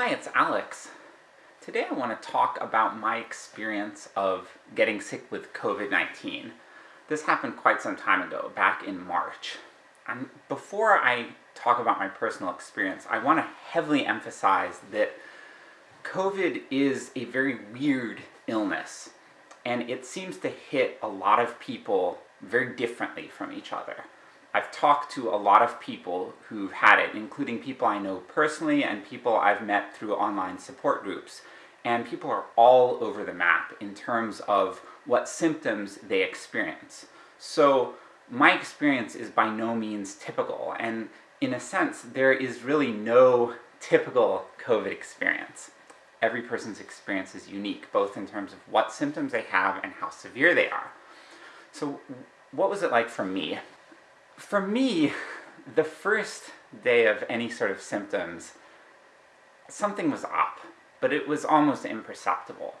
Hi, it's Alex. Today I want to talk about my experience of getting sick with COVID-19. This happened quite some time ago, back in March. And before I talk about my personal experience, I want to heavily emphasize that COVID is a very weird illness, and it seems to hit a lot of people very differently from each other. I've talked to a lot of people who've had it, including people I know personally and people I've met through online support groups. And people are all over the map in terms of what symptoms they experience. So my experience is by no means typical, and in a sense, there is really no typical COVID experience. Every person's experience is unique, both in terms of what symptoms they have and how severe they are. So what was it like for me? For me, the first day of any sort of symptoms, something was up, but it was almost imperceptible.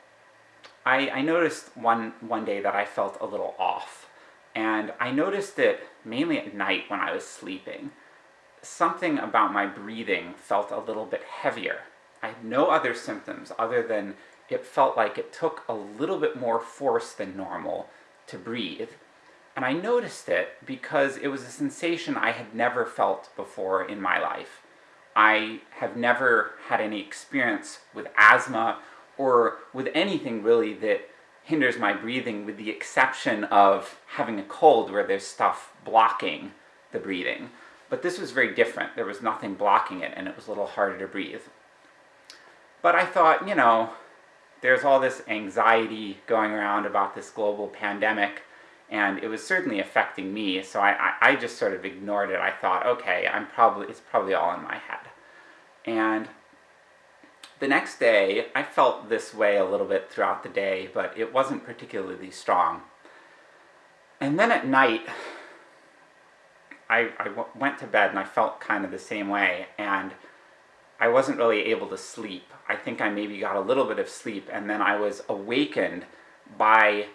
I, I noticed one, one day that I felt a little off, and I noticed it mainly at night when I was sleeping. Something about my breathing felt a little bit heavier. I had no other symptoms other than it felt like it took a little bit more force than normal to breathe, and I noticed it because it was a sensation I had never felt before in my life. I have never had any experience with asthma, or with anything really that hinders my breathing with the exception of having a cold where there's stuff blocking the breathing. But this was very different, there was nothing blocking it and it was a little harder to breathe. But I thought, you know, there's all this anxiety going around about this global pandemic, and it was certainly affecting me, so I, I, I, just sort of ignored it. I thought, okay, I'm probably, it's probably all in my head. And the next day, I felt this way a little bit throughout the day, but it wasn't particularly strong. And then at night, I, I went to bed and I felt kind of the same way, and I wasn't really able to sleep. I think I maybe got a little bit of sleep, and then I was awakened by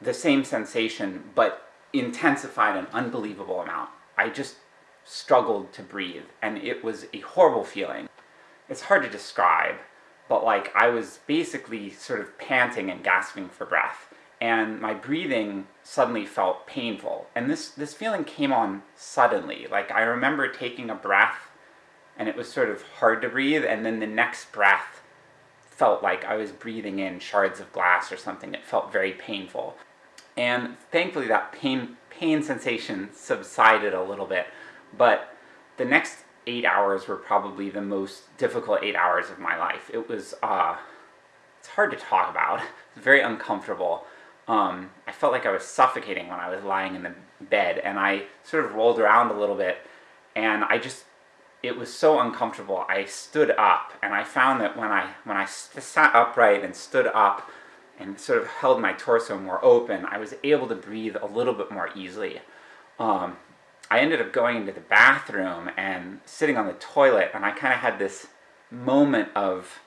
the same sensation, but intensified an unbelievable amount. I just struggled to breathe, and it was a horrible feeling. It's hard to describe, but like I was basically sort of panting and gasping for breath, and my breathing suddenly felt painful. And this, this feeling came on suddenly. Like I remember taking a breath, and it was sort of hard to breathe, and then the next breath felt like I was breathing in shards of glass or something. It felt very painful. And thankfully that pain, pain sensation subsided a little bit, but the next eight hours were probably the most difficult eight hours of my life. It was, uh, it's hard to talk about, it's very uncomfortable. Um, I felt like I was suffocating when I was lying in the bed, and I sort of rolled around a little bit, and I just, it was so uncomfortable, I stood up, and I found that when I, when I sat upright and stood up, and sort of held my torso more open, I was able to breathe a little bit more easily. Um, I ended up going into the bathroom and sitting on the toilet, and I kind of had this moment of,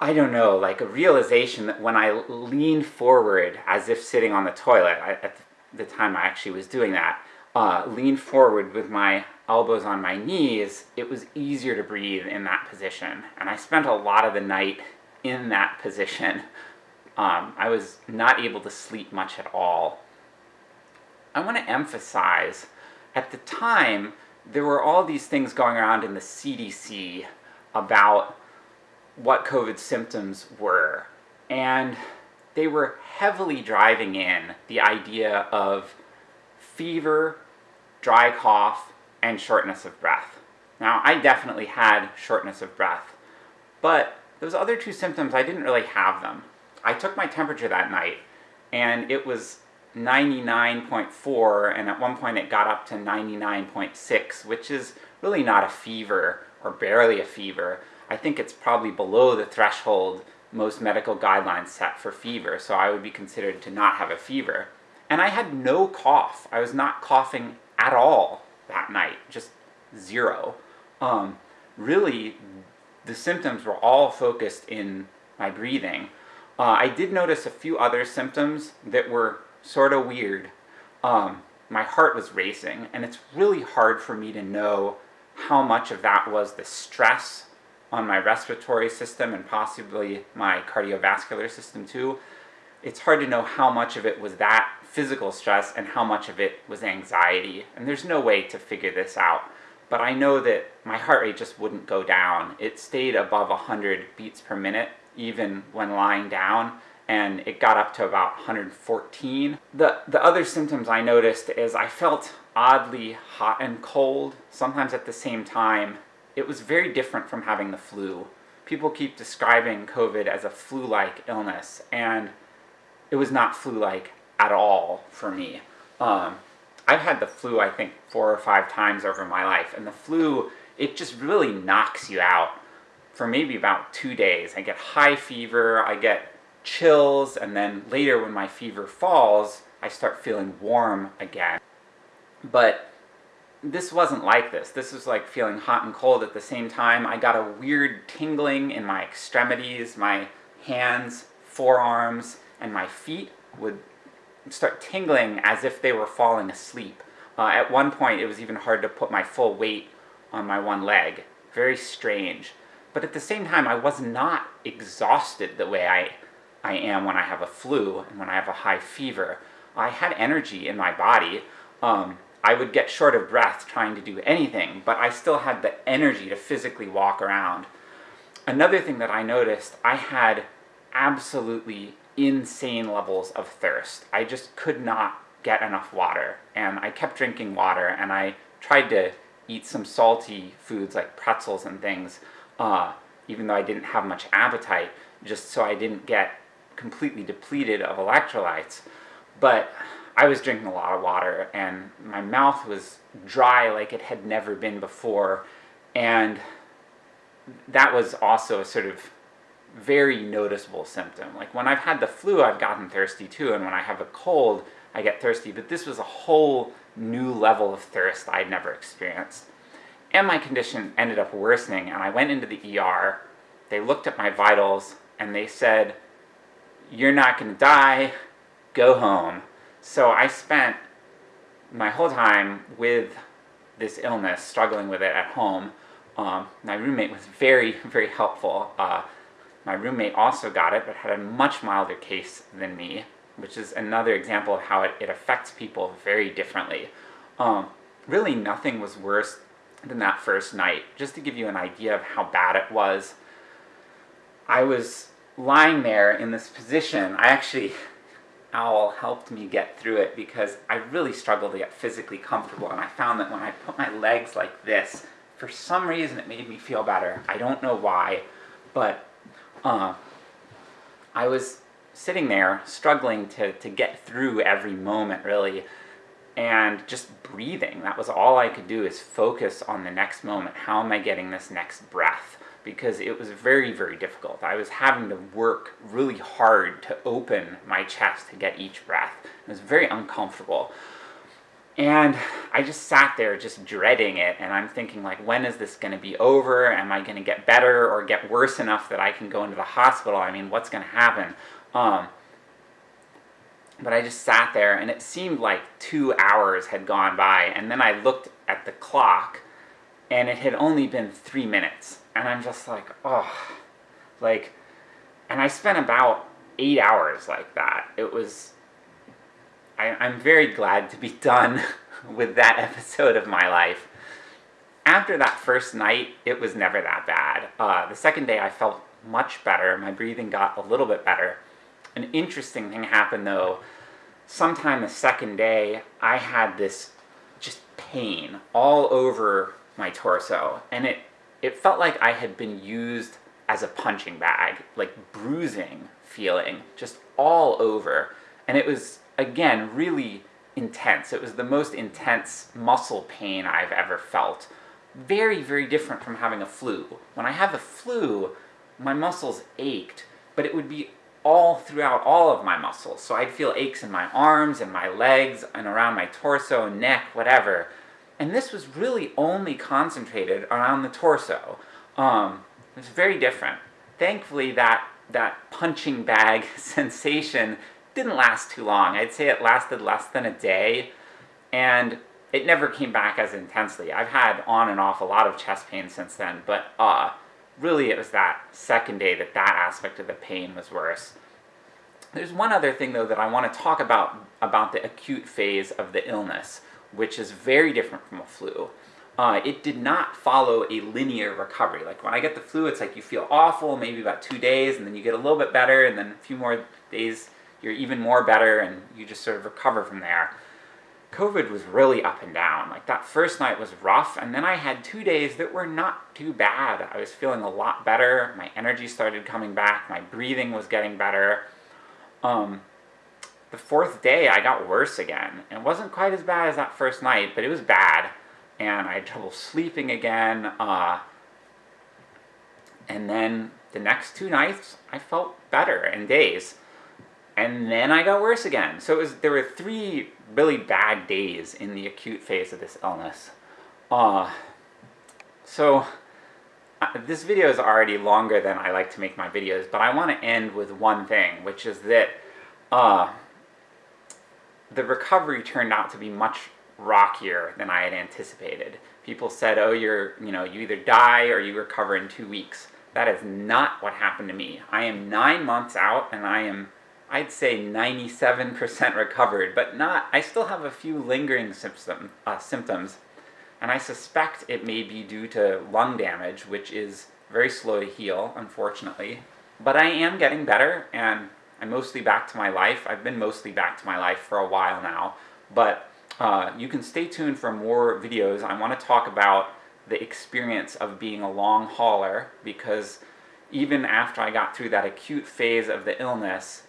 I don't know, like a realization that when I leaned forward as if sitting on the toilet, I, at the time I actually was doing that, uh, leaned forward with my elbows on my knees, it was easier to breathe in that position. And I spent a lot of the night in that position. Um, I was not able to sleep much at all. I want to emphasize, at the time, there were all these things going around in the CDC about what COVID symptoms were, and they were heavily driving in the idea of fever, dry cough, and shortness of breath. Now, I definitely had shortness of breath, but those other two symptoms, I didn't really have them. I took my temperature that night, and it was 99.4, and at one point it got up to 99.6, which is really not a fever, or barely a fever. I think it's probably below the threshold most medical guidelines set for fever, so I would be considered to not have a fever. And I had no cough. I was not coughing at all that night, just zero. Um, really, the symptoms were all focused in my breathing. Uh, I did notice a few other symptoms that were sort of weird. Um, my heart was racing, and it's really hard for me to know how much of that was the stress on my respiratory system and possibly my cardiovascular system too. It's hard to know how much of it was that physical stress and how much of it was anxiety, and there's no way to figure this out. But I know that my heart rate just wouldn't go down. It stayed above 100 beats per minute even when lying down, and it got up to about 114. The, the other symptoms I noticed is I felt oddly hot and cold, sometimes at the same time. It was very different from having the flu. People keep describing COVID as a flu-like illness, and it was not flu-like at all for me. Um, I've had the flu, I think, four or five times over my life, and the flu, it just really knocks you out for maybe about two days. I get high fever, I get chills, and then later when my fever falls, I start feeling warm again. But this wasn't like this. This was like feeling hot and cold at the same time. I got a weird tingling in my extremities, my hands, forearms, and my feet would start tingling as if they were falling asleep. Uh, at one point it was even hard to put my full weight on my one leg. Very strange. But at the same time I was not exhausted the way I I am when I have a flu and when I have a high fever. I had energy in my body. Um, I would get short of breath trying to do anything, but I still had the energy to physically walk around. Another thing that I noticed, I had absolutely insane levels of thirst. I just could not get enough water, and I kept drinking water, and I tried to eat some salty foods like pretzels and things, uh, even though I didn't have much appetite, just so I didn't get completely depleted of electrolytes. But I was drinking a lot of water, and my mouth was dry like it had never been before, and that was also a sort of very noticeable symptom. Like when I've had the flu, I've gotten thirsty too, and when I have a cold, I get thirsty, but this was a whole new level of thirst I'd never experienced. And my condition ended up worsening, and I went into the ER, they looked at my vitals, and they said, you're not gonna die, go home. So I spent my whole time with this illness, struggling with it at home. Um, my roommate was very, very helpful. Uh, my roommate also got it, but had a much milder case than me, which is another example of how it, it affects people very differently. Um, really nothing was worse than that first night. Just to give you an idea of how bad it was, I was lying there in this position, I actually, Owl helped me get through it because I really struggled to get physically comfortable and I found that when I put my legs like this, for some reason it made me feel better. I don't know why, but uh, I was sitting there struggling to, to get through every moment really and just breathing. That was all I could do is focus on the next moment. How am I getting this next breath? because it was very, very difficult. I was having to work really hard to open my chest to get each breath. It was very uncomfortable. And I just sat there just dreading it, and I'm thinking like, when is this going to be over? Am I going to get better or get worse enough that I can go into the hospital? I mean, what's going to happen? Um, but I just sat there, and it seemed like two hours had gone by, and then I looked at the clock, and it had only been three minutes and I'm just like, oh, like, and I spent about eight hours like that. It was, I, I'm very glad to be done with that episode of my life. After that first night, it was never that bad. Uh, the second day I felt much better, my breathing got a little bit better. An interesting thing happened though, sometime the second day, I had this just pain all over my torso, and it it felt like I had been used as a punching bag, like bruising feeling, just all over. And it was, again, really intense. It was the most intense muscle pain I've ever felt. Very, very different from having a flu. When I have a flu, my muscles ached, but it would be all throughout all of my muscles. So I'd feel aches in my arms and my legs and around my torso, neck, whatever and this was really only concentrated around the torso. Um, it was very different. Thankfully that, that punching bag sensation didn't last too long. I'd say it lasted less than a day, and it never came back as intensely. I've had on and off a lot of chest pain since then, but uh, really it was that second day that that aspect of the pain was worse. There's one other thing though that I want to talk about about the acute phase of the illness, which is very different from a flu. Uh, it did not follow a linear recovery. Like when I get the flu, it's like you feel awful, maybe about two days, and then you get a little bit better, and then a few more days you're even more better, and you just sort of recover from there. COVID was really up and down. Like that first night was rough, and then I had two days that were not too bad. I was feeling a lot better, my energy started coming back, my breathing was getting better. Um, the fourth day I got worse again. It wasn't quite as bad as that first night, but it was bad. And I had trouble sleeping again. Uh, and then the next two nights, I felt better in days. And then I got worse again. So it was, there were three really bad days in the acute phase of this illness. Uh, so uh, this video is already longer than I like to make my videos, but I want to end with one thing, which is that uh, the recovery turned out to be much rockier than I had anticipated. People said, oh, you're, you know, you either die or you recover in two weeks. That is not what happened to me. I am nine months out and I am, I'd say 97% recovered, but not, I still have a few lingering symptom, uh, symptoms. And I suspect it may be due to lung damage, which is very slow to heal, unfortunately. But I am getting better, and I'm mostly back to my life. I've been mostly back to my life for a while now, but uh, you can stay tuned for more videos. I want to talk about the experience of being a long hauler, because even after I got through that acute phase of the illness,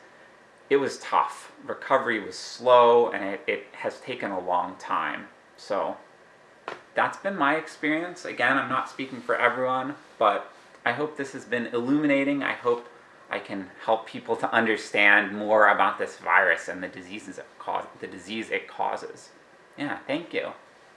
it was tough. Recovery was slow, and it, it has taken a long time. So, that's been my experience. Again, I'm not speaking for everyone, but I hope this has been illuminating. I hope I can help people to understand more about this virus and the diseases it cause, the disease it causes. Yeah, thank you.